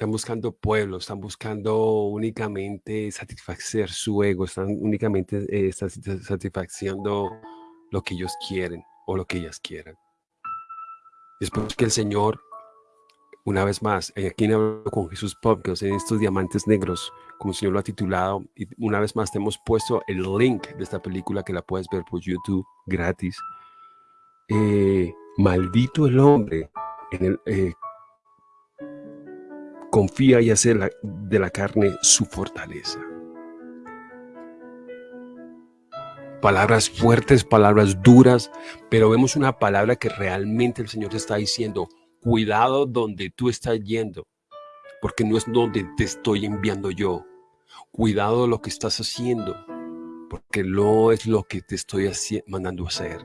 están buscando pueblos, están buscando únicamente satisfacer su ego, están únicamente eh, satisfaciendo lo que ellos quieren o lo que ellas quieran. Después que el Señor, una vez más, aquí en Hablo con Jesús Podcast, en estos diamantes negros, como el Señor lo ha titulado, y una vez más te hemos puesto el link de esta película que la puedes ver por YouTube gratis. Eh, maldito el hombre en el, eh, confía y hace de la carne su fortaleza. Palabras fuertes, palabras duras, pero vemos una palabra que realmente el Señor te está diciendo, cuidado donde tú estás yendo, porque no es donde te estoy enviando yo. Cuidado lo que estás haciendo, porque no es lo que te estoy mandando hacer.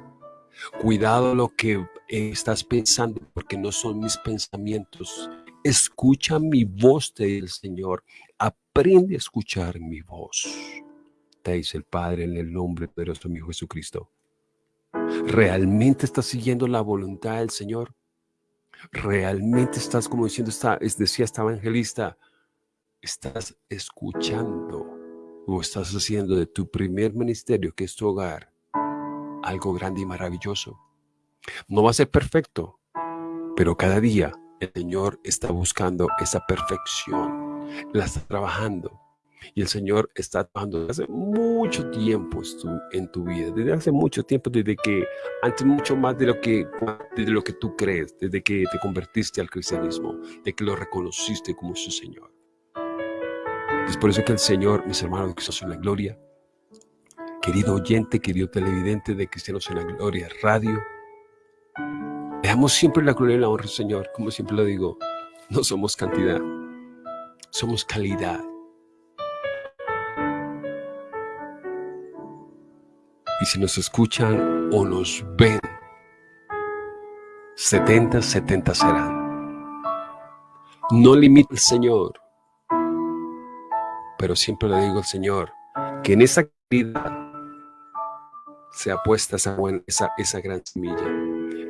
Cuidado lo que estás pensando, porque no son mis pensamientos, Escucha mi voz, del Señor. Aprende a escuchar mi voz. Te dice el Padre en el nombre de nuestro Hijo Jesucristo. ¿Realmente estás siguiendo la voluntad del Señor? ¿Realmente estás, como diciendo, está, decía esta evangelista, estás escuchando o estás haciendo de tu primer ministerio, que es tu hogar, algo grande y maravilloso? No va a ser perfecto, pero cada día el Señor está buscando esa perfección, la está trabajando. Y el Señor está trabajando desde hace mucho tiempo en tu vida, desde hace mucho tiempo, desde que, antes mucho más de lo que, de lo que tú crees, desde que te convertiste al cristianismo, de que lo reconociste como su Señor. Es por eso que el Señor, mis hermanos de Cristo en la Gloria, querido oyente, querido televidente de Cristianos en la Gloria Radio, Veamos siempre la gloria y la honra, Señor. Como siempre lo digo, no somos cantidad, somos calidad. Y si nos escuchan o nos ven, 70, 70 serán. No limita el Señor, pero siempre le digo al Señor que en esa calidad se apuesta esa, esa, esa gran semilla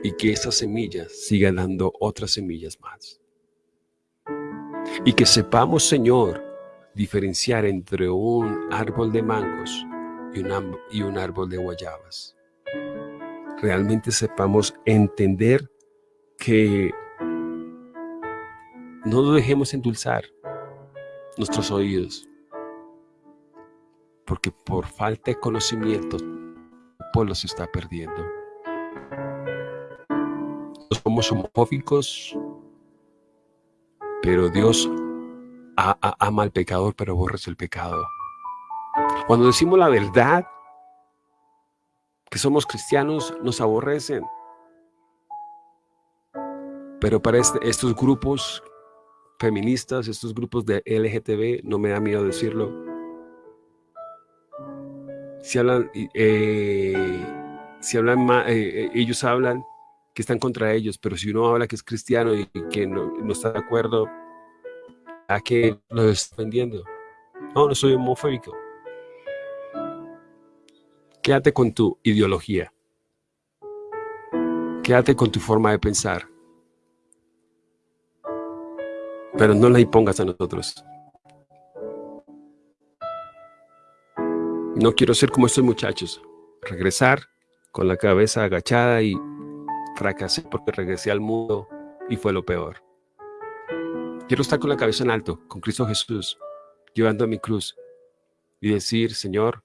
y que esa semilla siga dando otras semillas más. Y que sepamos, Señor, diferenciar entre un árbol de mangos y un, árbol de guayabas. Realmente sepamos entender que no dejemos endulzar nuestros oídos, porque por falta de conocimiento el pueblo se está perdiendo somos homofóbicos, pero Dios ama al pecador, pero aborrece el pecado. Cuando decimos la verdad, que somos cristianos, nos aborrecen. Pero para este, estos grupos feministas, estos grupos de LGTB, no me da miedo decirlo. Si hablan, eh, si hablan, eh, ellos hablan que están contra ellos, pero si uno habla que es cristiano y que no, está de acuerdo, ¿a qué lo está vendiendo? No, no soy homofóbico. Quédate con tu ideología. Quédate con tu forma de pensar. Pero no la impongas a nosotros. No quiero ser como estos muchachos. Regresar con la cabeza agachada y Fracasé porque regresé al mundo y fue lo peor. Quiero estar con la cabeza en alto, con Cristo Jesús, llevando mi cruz y decir, Señor,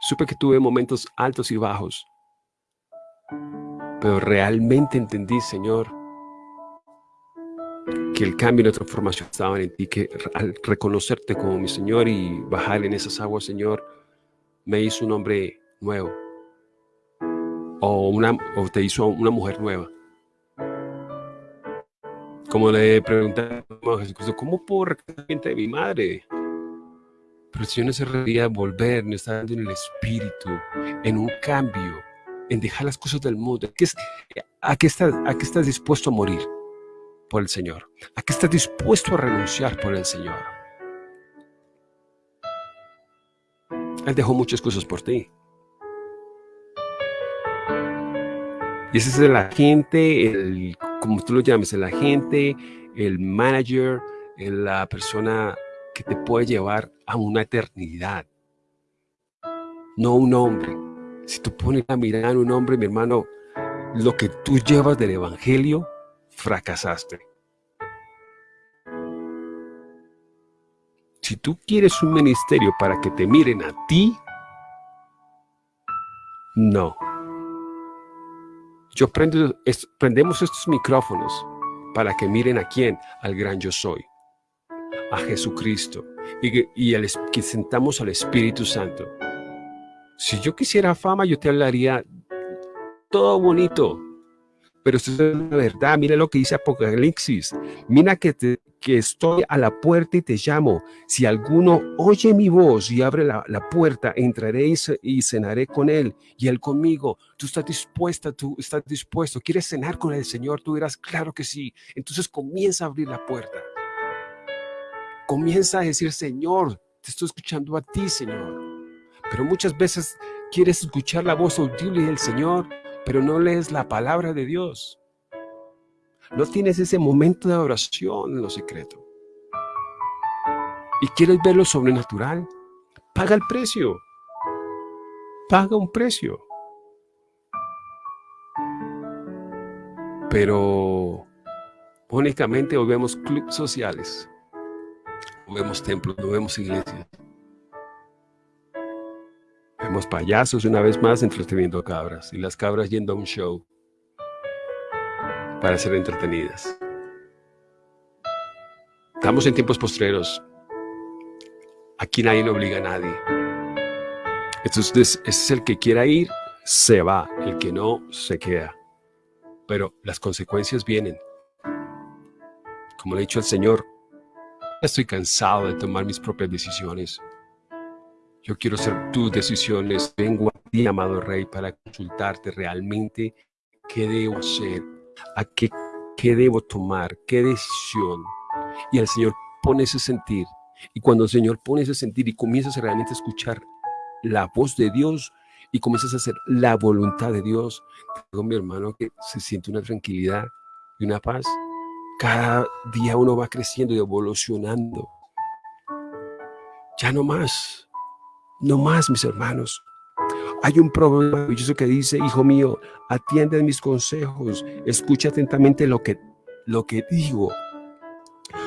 supe que tuve momentos altos y bajos, pero realmente entendí, Señor, que el cambio y la transformación estaban en ti, que al reconocerte como mi Señor y bajar en esas aguas, Señor, me hizo un hombre nuevo o, una, o te hizo una mujer nueva. Como le pregunté a Jesucristo, ¿cómo puedo recuperar de mi madre? Pero el Señor nos refería a volver, nos está en el espíritu, en un cambio, en dejar las cosas del mundo. ¿A qué estás, a qué estás dispuesto a morir por el Señor? ¿A qué estás dispuesto a renunciar por el Señor? Él dejó muchas cosas por ti. Ese es el agente, el, como tú lo llames, el agente, el manager, la persona que te puede llevar a una eternidad. No un hombre. Si tú pones la mirada en un hombre, mi hermano, lo que tú llevas del evangelio, fracasaste. Si tú quieres un ministerio para que te miren a ti, no. Yo prendo, prendemos estos micrófonos para que miren a quién, al gran yo soy, a Jesucristo, y, y que sentamos al Espíritu Santo. Si yo quisiera fama, yo te hablaría todo bonito, pero esto es la verdad. Mira lo que dice Apocalipsis. Mira que, que estoy a la puerta y te llamo. Si alguno oye mi voz y abre la, puerta, entraré y, cenaré con él y él conmigo. Tú estás dispuesta, tú estás dispuesto. ¿Quieres cenar con el Señor? Tú dirás, claro que sí. Entonces comienza a abrir la puerta. Comienza a decir, Señor, te estoy escuchando a ti, Señor. Pero muchas veces quieres escuchar la voz audible del Señor, pero no lees la palabra de Dios. No tienes ese momento de oración en lo secreto. Y quieres ver lo sobrenatural. Paga el precio. Paga un precio. Pero únicamente hoy vemos clubes sociales. No vemos templos, no vemos iglesias. Vemos payasos una vez más entreteniendo cabras y las cabras yendo a un show para ser entretenidas. Estamos en tiempos postreros. Aquí nadie no obliga a nadie. Entonces, es el que quiera ir, se va. El que no, se queda. Pero las consecuencias vienen. Como le ha dicho el Señor, estoy cansado de tomar mis propias decisiones. Yo quiero ser tus decisiones. Vengo a ti, amado Rey, para consultarte realmente qué debo hacer, a qué, qué debo tomar, qué decisión. Y el Señor pone ese sentir. Y cuando el Señor pone ese sentir y comienzas a realmente escuchar la voz de Dios y comienzas a hacer la voluntad de Dios, digo mi hermano que se siente una tranquilidad y una paz. Cada día uno va creciendo y evolucionando. Ya no más. No más, mis hermanos. Hay un problema maravilloso que dice, hijo mío, atiende mis consejos, escucha atentamente lo que, lo que digo.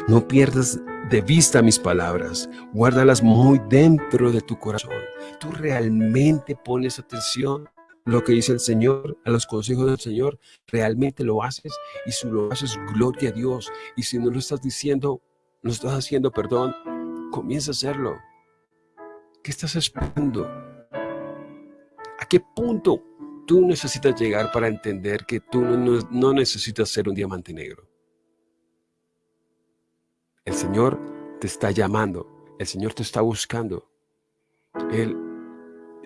No pierdas de vista mis palabras, guárdalas muy dentro de tu corazón. Tú realmente pones atención a lo que dice el Señor, a los consejos del Señor, realmente lo haces y si lo haces, gloria a Dios. Y si no lo estás diciendo, no estás haciendo, perdón, comienza a hacerlo. ¿Qué estás esperando? ¿A qué punto tú necesitas llegar para entender que tú no, necesitas ser un diamante negro? El Señor te está llamando, el Señor te está buscando. Él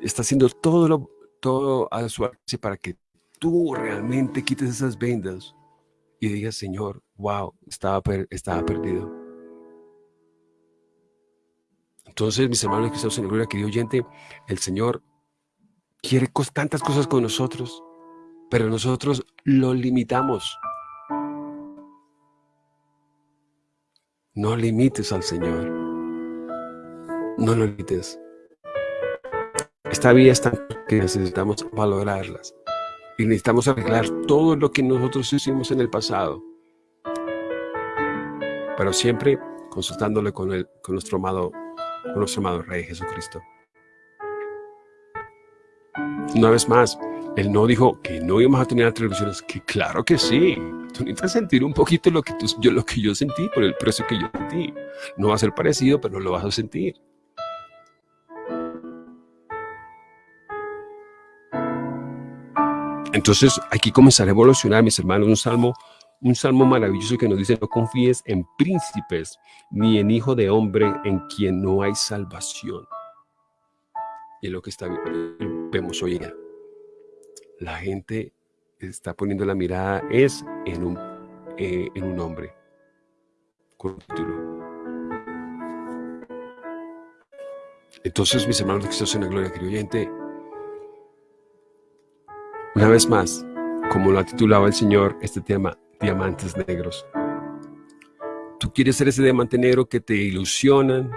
está haciendo todo, lo, todo a su alcance para que tú realmente quites esas vendas y digas, Señor, wow, estaba, estaba perdido. Entonces, mis hermanos que estamos en gloria, querido oyente, el Señor quiere tantas cosas con nosotros, pero nosotros lo limitamos. No limites al Señor. No lo limites. Esta vida es tan que necesitamos valorarlas. Y necesitamos arreglar todo lo que nosotros hicimos en el pasado. Pero siempre consultándole con, el, con nuestro amado con nuestro amado Rey Jesucristo. Una vez más, Él no dijo que no íbamos a tener atribuciones, que claro que sí. Tú necesitas sentir un poquito lo que, yo, lo que yo sentí por el precio que yo sentí. No va a ser parecido, pero lo vas a sentir. Entonces, aquí comenzar a evolucionar, mis hermanos, un salmo un salmo maravilloso que nos dice, no confíes en príncipes ni en hijo de hombre en quien no hay salvación. Y lo que está, vemos hoy día. La gente está poniendo la mirada es en un, eh, en un hombre con título. Entonces, mis hermanos de Cristo en la gloria, querido una vez más, como lo ha titulado el Señor, este tema, diamantes negros. Tú quieres ser ese diamante negro que te ilusionan,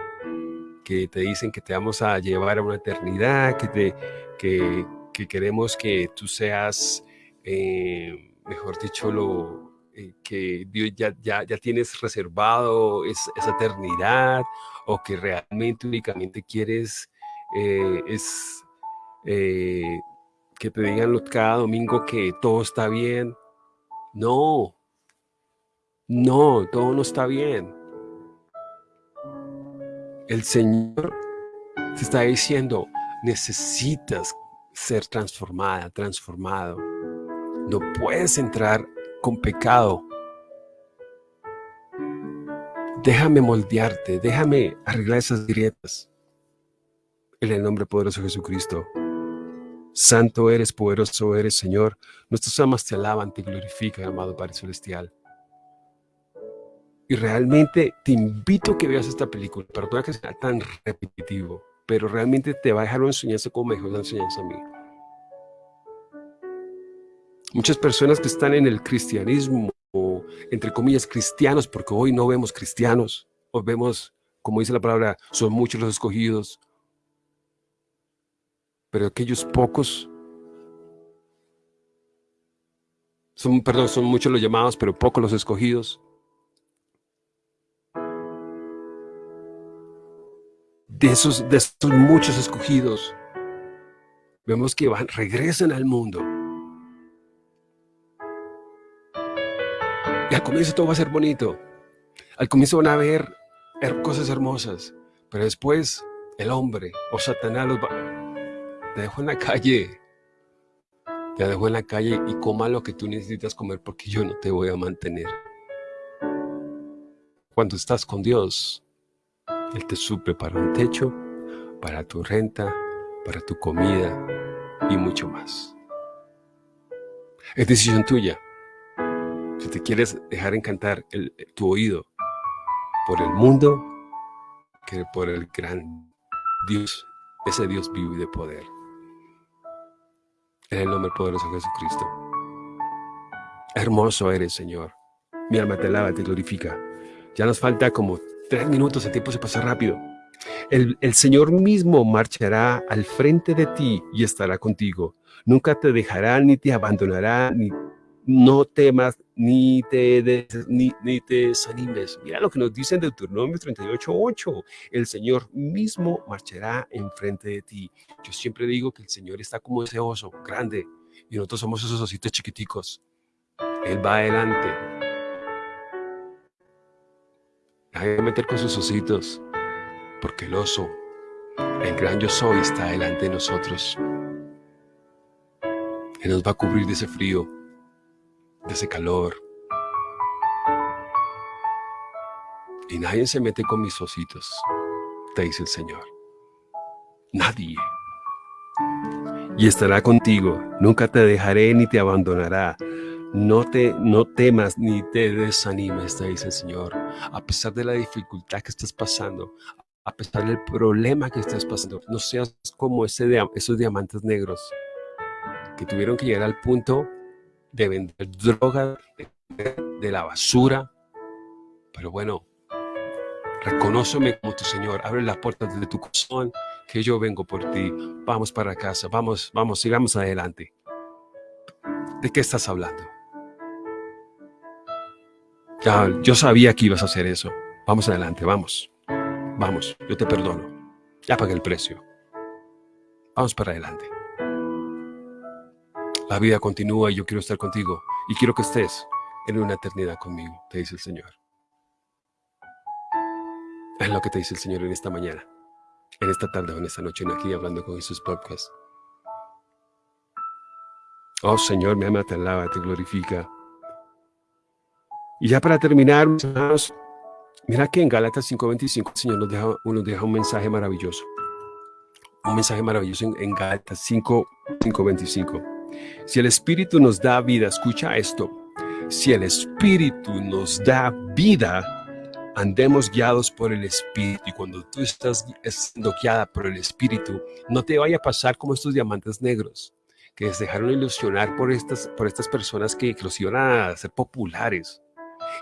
que te dicen que te vamos a llevar a una eternidad, que, te, que, queremos que tú seas, eh, mejor dicho, lo, eh, que Dios ya, ya, ya, tienes reservado esa eternidad o que realmente únicamente quieres eh, es que te digan cada domingo que todo está bien. No, no, todo no está bien. El Señor te está diciendo, necesitas ser transformada, transformado. No puedes entrar con pecado. Déjame moldearte, déjame arreglar esas grietas. En el nombre poderoso de Jesucristo. Santo eres, poderoso eres, Señor. Nuestras almas te alaban, te glorifican, amado Padre Celestial. Y realmente te invito a que veas esta película. Perdona que sea tan repetitivo, pero realmente te va a dejar una enseñanza como mejor la enseñanza a mí. Muchas personas que están en el cristianismo, o entre comillas cristianos, porque hoy no vemos cristianos, o vemos, como dice la palabra, son muchos los escogidos, pero aquellos pocos, son, perdón, son muchos los llamados, pero pocos los escogidos. De esos, de esos muchos escogidos, vemos que van, regresan al mundo. Y al comienzo todo va a ser bonito. Al comienzo van a ver cosas hermosas, pero después el hombre o Satanás los va, te dejo en la calle. Te dejo en la calle y coma lo que tú necesitas comer porque yo no te voy a mantener. Cuando estás con Dios, Él te suple para un techo, para tu renta, para tu comida y mucho más. Es decisión tuya. Si te quieres dejar encantar tu oído por el mundo, que por el gran Dios, ese Dios vivo y de poder. En el nombre poderoso de Jesucristo. Hermoso eres, Señor. Mi alma te alaba, te glorifica. Ya nos falta como tres minutos, el tiempo se pasa rápido. El, Señor mismo marchará al frente de ti y estará contigo. Nunca te dejará ni te abandonará, ni no temas ni te, ni, ni, te desanimes. Mira lo que nos dice en Deuteronomio 38.8. El Señor mismo marchará enfrente de ti. Yo siempre digo que el Señor está como ese oso grande y nosotros somos esos ositos chiquiticos. Él va adelante. Hay que meter con sus ositos porque el oso, el gran yo soy, está delante de nosotros. Él nos va a cubrir de ese frío de ese calor. Y nadie se mete con mis ositos, te dice el Señor. Nadie. Y estará contigo, nunca te dejaré ni te abandonará. No, te, no temas ni te desanimes, te dice el Señor. A pesar de la dificultad que estás pasando, a pesar del problema que estás pasando, no seas como ese, esos diamantes negros que tuvieron que llegar al punto de vender droga, de la basura. Pero bueno, reconóceme como tu Señor, abre las puertas de tu corazón, que yo vengo por ti. Vamos para casa, vamos, vamos, sigamos adelante. ¿De qué estás hablando? Yo sabía que ibas a hacer eso. Vamos adelante, vamos. Vamos, yo te perdono. Ya pagué el precio. Vamos para adelante. La vida continúa y yo quiero estar contigo y quiero que estés en una eternidad conmigo, te dice el Señor. Es lo que te dice el Señor en esta mañana, en esta tarde o en esta noche, en aquí hablando con Jesús Podcast. Oh Señor, mi alma te alaba, te glorifica. Y ya para terminar, hermanos, mira que en Gálatas 5.25 el Señor nos deja, nos deja un mensaje maravilloso. Un mensaje maravilloso en, en Gálatas 5.25. Si el Espíritu nos da vida, escucha esto. Si el Espíritu nos da vida, andemos guiados por el Espíritu. Y cuando tú estás siendo guiada por el Espíritu, no te vaya a pasar como estos diamantes negros que se dejaron ilusionar por estas, por estas personas que, que los iban a hacer populares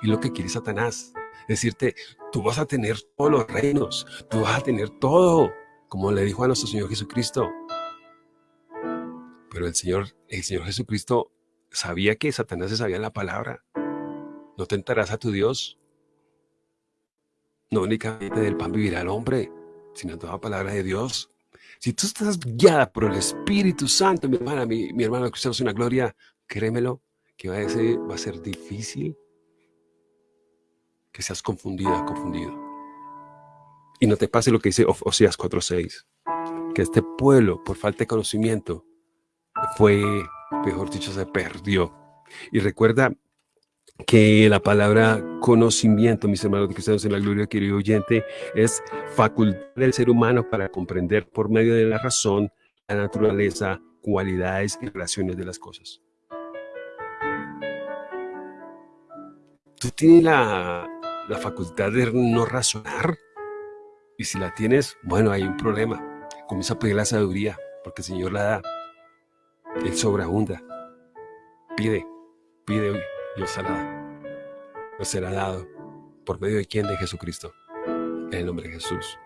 y lo que quiere Satanás. Decirte, tú vas a tener todos los reinos, tú vas a tener todo, como le dijo a nuestro Señor Jesucristo. Pero el Señor, el Señor Jesucristo sabía que Satanás se sabía la palabra. No tentarás a tu Dios. No únicamente del pan vivirá el hombre, sino toda palabra de Dios. Si tú estás guiada por el Espíritu Santo, mi hermana, mi, mi hermano que es una gloria, créemelo, que va a, ser, va a ser difícil que seas confundida, confundido. Y no te pase lo que dice Oseas 4.6, que este pueblo, por falta de conocimiento, fue, mejor dicho, se perdió. Y recuerda que la palabra conocimiento, mis hermanos cristianos en la gloria, querido oyente, es facultad del ser humano para comprender por medio de la razón la naturaleza, cualidades y relaciones de las cosas. Tú tienes la, la facultad de no razonar. Y si la tienes, bueno, hay un problema. Comienza a pedir la sabiduría, porque el Señor la da. Él sobreabunda. Pide, pide hoy, Dios la da. No será dado. ¿Por medio de quién? De Jesucristo. En el nombre de Jesús.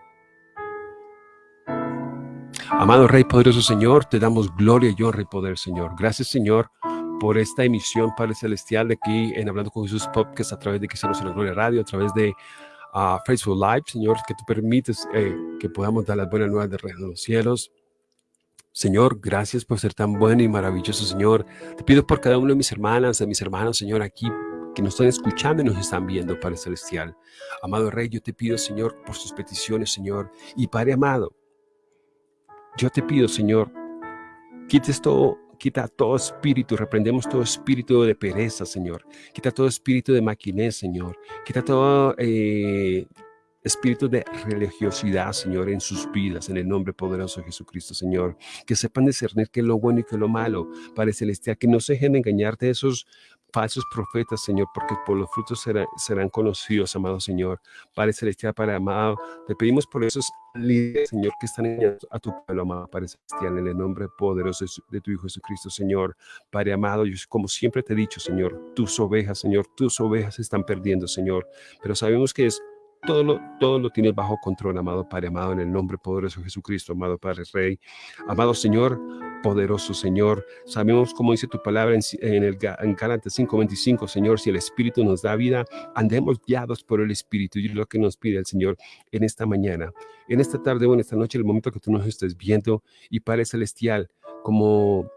Amado Rey poderoso Señor, te damos gloria y honra y poder, Señor. Gracias, Señor, por esta emisión, Padre Celestial, de aquí en Hablando con Jesús Podcast, a través de Cristianos en la Gloria Radio, a través de uh, Facebook Live, Señor, que tú permites eh, que podamos dar las buenas nuevas de Reino de los Cielos. Señor, gracias por ser tan bueno y maravilloso, Señor. Te pido por cada uno de mis hermanas, de mis hermanos, Señor, aquí que nos están escuchando y nos están viendo, Padre Celestial. Amado Rey, yo te pido, Señor, por sus peticiones, Señor. Y Padre amado, yo te pido, Señor, quites todo Quita todo espíritu, reprendemos todo espíritu de pereza, Señor. Quita todo espíritu de maquinez, Señor. Quita todo eh, espíritu de religiosidad, Señor, en sus vidas, en el nombre poderoso de Jesucristo, Señor. Que sepan discernir qué es lo bueno y qué es lo malo, Padre Celestial. Que no se dejen engañar de esos falsos profetas, Señor, porque por los frutos serán conocidos, amado Señor. Padre Celestial, Padre amado, te pedimos por esos líderes, Señor, que están a tu pueblo, amado Padre Celestial, en el nombre poderoso de tu Hijo Jesucristo, Señor. Padre amado, yo, como siempre te he dicho, Señor, tus ovejas, Señor, tus ovejas están perdiendo, Señor, pero sabemos que es todo lo, todo lo tienes bajo control, amado Padre, amado, en el nombre poderoso de Jesucristo, amado Padre Rey. Amado Señor, poderoso Señor. Sabemos, como dice tu palabra en, en el en Gálatas 5:25, Señor, si el Espíritu nos da vida, andemos guiados por el Espíritu. Y es lo que nos pide el Señor en esta mañana, en esta tarde o en esta noche, el momento que tú nos estés viendo. Y Padre Celestial, como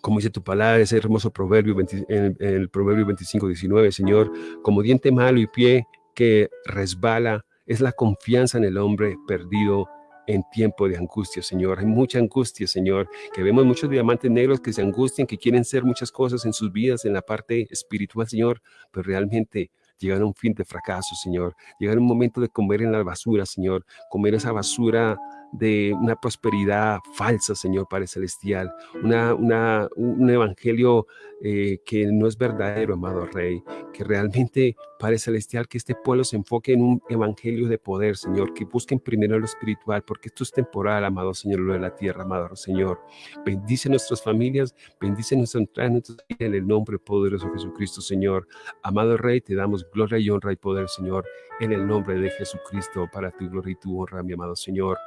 como dice tu palabra, ese hermoso proverbio, en, el proverbio 25, 19, Señor, como diente malo y pie que resbala es la confianza en el hombre perdido en tiempo de angustia, Señor. Hay mucha angustia, Señor, que vemos muchos diamantes negros que se angustian, que quieren ser muchas cosas en sus vidas, en la parte espiritual, Señor, pero realmente llegan a un fin de fracaso, Señor. Llegan a un momento de comer en la basura, Señor, comer esa basura de una prosperidad falsa, Señor Padre Celestial, una, una, un evangelio eh, que no es verdadero, amado Rey, que realmente, Padre Celestial, que este pueblo se enfoque en un evangelio de poder, Señor, que busquen primero lo espiritual, porque esto es temporal, amado Señor, lo de la tierra, amado Señor. Bendice nuestras familias, bendice nuestra entrada en el nombre poderoso de Jesucristo, Señor. Amado Rey, te damos gloria y honra y poder, Señor, en el nombre de Jesucristo, para tu gloria y tu honra, mi amado Señor.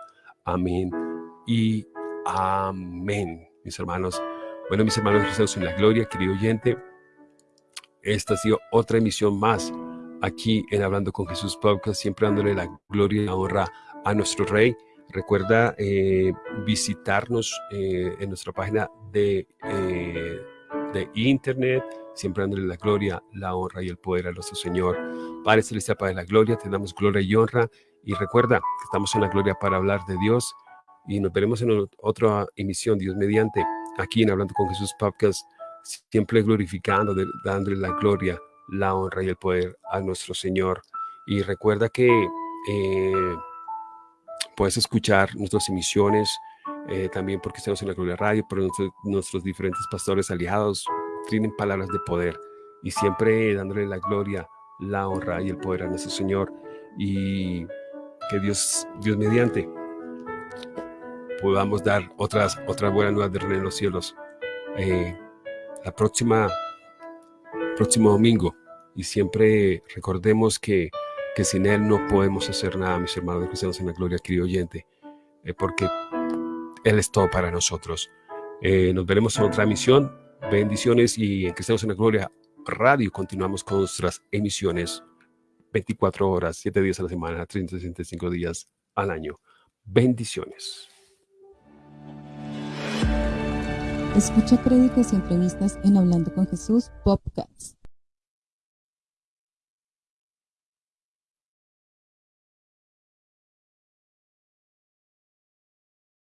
Amén y amén, mis hermanos. Bueno, mis hermanos cristianos en la gloria, querido oyente, esta ha sido otra emisión más aquí en Hablando con Jesús Podcast, siempre dándole la gloria y la honra a nuestro Rey. Recuerda eh, visitarnos eh, en nuestra página de, eh, de internet, siempre dándole la gloria, la honra y el poder a nuestro Señor. Padre Celestial, Padre de la gloria, te damos gloria y honra y recuerda que estamos en la gloria para hablar de Dios y nos veremos en otra emisión, Dios mediante, aquí en Hablando con Jesús Podcast, siempre glorificando, dándole la gloria, la honra y el poder a nuestro Señor. Y recuerda que eh, puedes escuchar nuestras emisiones eh, también porque estamos en la Gloria Radio, pero nuestros, diferentes pastores aliados tienen palabras de poder y siempre dándole la gloria, la honra y el poder a nuestro Señor y que Dios, Dios mediante podamos dar otras, otras buenas nuevas de Reino en los cielos eh, la próxima próximo domingo y siempre recordemos que, que sin Él no podemos hacer nada, mis hermanos de cristianos en la gloria, querido oyente, eh, porque Él es todo para nosotros. Eh, nos veremos en otra emisión. Bendiciones y en Cristianos en la Gloria Radio continuamos con nuestras emisiones 24 horas, 7 días a la semana, 365 días al año. Bendiciones. Escucha créditos y entrevistas en Hablando con Jesús Podcast.